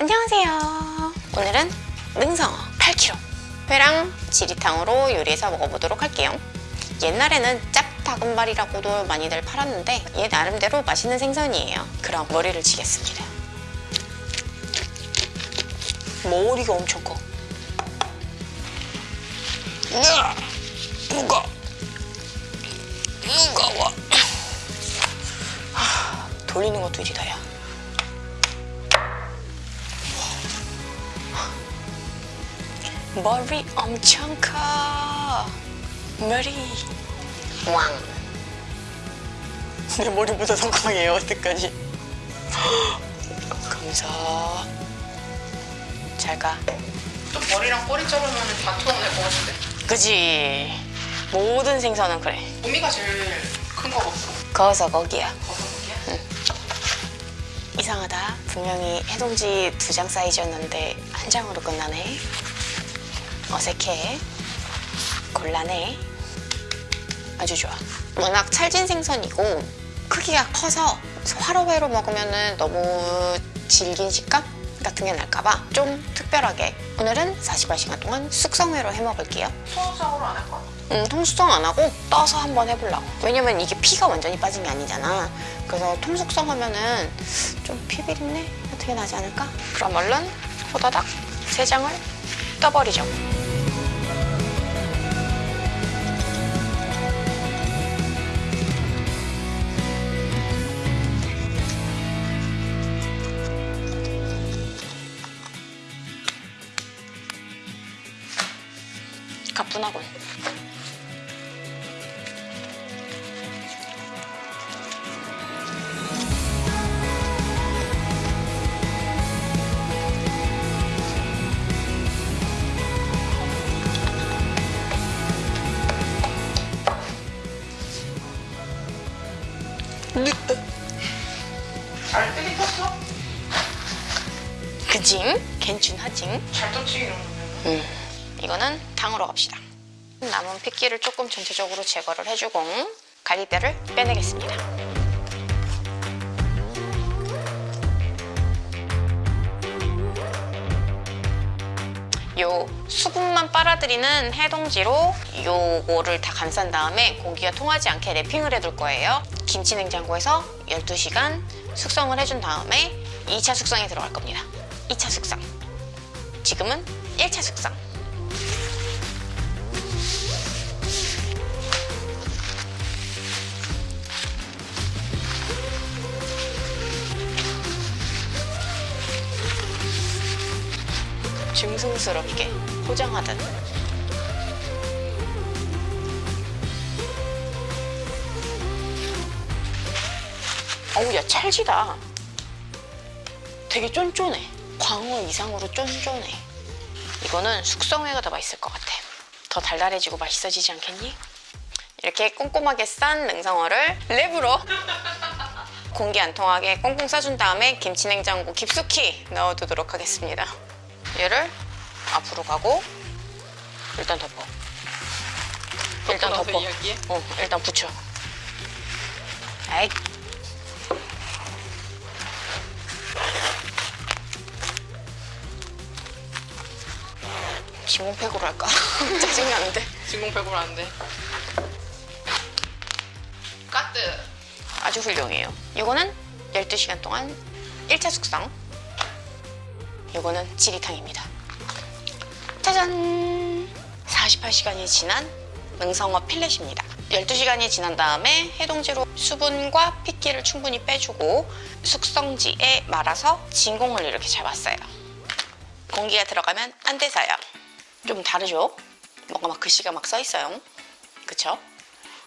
안녕하세요. 오늘은 능성어 8kg 회랑 지리탕으로 요리해서 먹어보도록 할게요. 옛날에는 짭다금발이라고도 많이들 팔았는데 얘 나름대로 맛있는 생선이에요. 그럼 머리를 치겠습니다. 머리가 엄청 커. 으아! 무거 무거워 하, 돌리는 것도 일이다 야 머리 엄청 커. 머리. 왕. 내 머리보다 더 강해요 어떡하지? 감사. 잘가. 또 머리랑 꼬리 자르면 다투어 낼것 같은데. 그지. 모든 생선은 그래. 고미가 제일 큰 거 같고. 거기서 거기야. 거기야? 이상하다. 분명히 해동지 두 장 사이즈였는데 한 장으로 끝나네 어색해. 곤란해. 아주 좋아. 워낙 찰진 생선이고 크기가 커서 화로회로 먹으면 너무 질긴 식감 같은 게 날까봐 좀 특별하게 오늘은 48시간 동안 숙성회로 해먹을게요. 소화작으로 안 할까? 음, 통수성 안 하고 떠서 한번 해보려고. 왜냐면 이게 피가 완전히 빠진 게 아니잖아. 그래서 통숙성 하면은 좀 피비린내 어떻게 나지 않을까? 그럼 얼른 호다닥 세 장을 떠버리죠 가뿐하군 잘 뜨긴 떴어? 그징? 괜춘하징? 잘 떴지 이런 거면 음, 이거는 탕으로 갑시다. 남은 핏기를 조금 전체적으로 제거를 해주고 갈비뼈를 빼내겠습니다. 요 수분만 빨아들이는 해동지로 요거를 다 감싼 다음에 공기가 통하지 않게 랩핑을 해둘 거예요. 김치 냉장고에서 12시간 숙성을 해준 다음에 2차 숙성에 들어갈 겁니다. 2차 숙성. 지금은 1차 숙성. 증승스럽게 포장하듯 어우 야 찰지다. 되게 쫀쫀해. 광어 이상으로 쫀쫀해. 이거는 숙성회가 더 맛있을 것 같아. 더 달달해지고 맛있어지지 않겠니? 이렇게 꼼꼼하게 싼 능성어를 랩으로 공기 안 통하게 꽁꽁 싸준 다음에 김치냉장고 깊숙이 넣어두도록 하겠습니다 얘를 앞으로 가고 일단 덮어. 일단 덮어. 이야기해? 어 일단 붙여. 아이 진공팩으로 할까? 짜증나는데. 진공팩으로 하는데. 까뜨 아주 훌륭해요. 이거는 12시간 동안 1차 숙성 이거는 지리탕입니다 짜잔 48시간이 지난 능성어 필렛입니다 12시간이 지난 다음에 해동지로 수분과 핏기를 충분히 빼주고 숙성지에 말아서 진공을 이렇게 잡았어요 공기가 들어가면 안 돼서요 좀 다르죠? 뭔가 막 글씨가 막 써있어요 그쵸?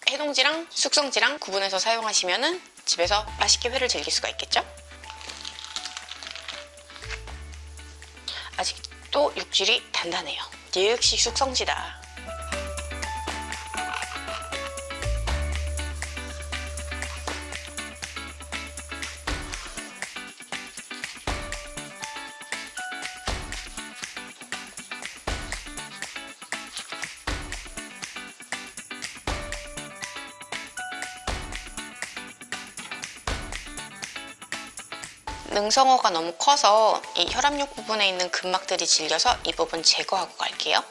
해동지랑 숙성지랑 구분해서 사용하시면 집에서 맛있게 회를 즐길 수가 있겠죠? 아직도 육질이 단단해요. 역시 숙성지다. 능성어가 너무 커서 이 혈압력 부분에 있는 근막들이 질려서 이 부분 제거하고 갈게요.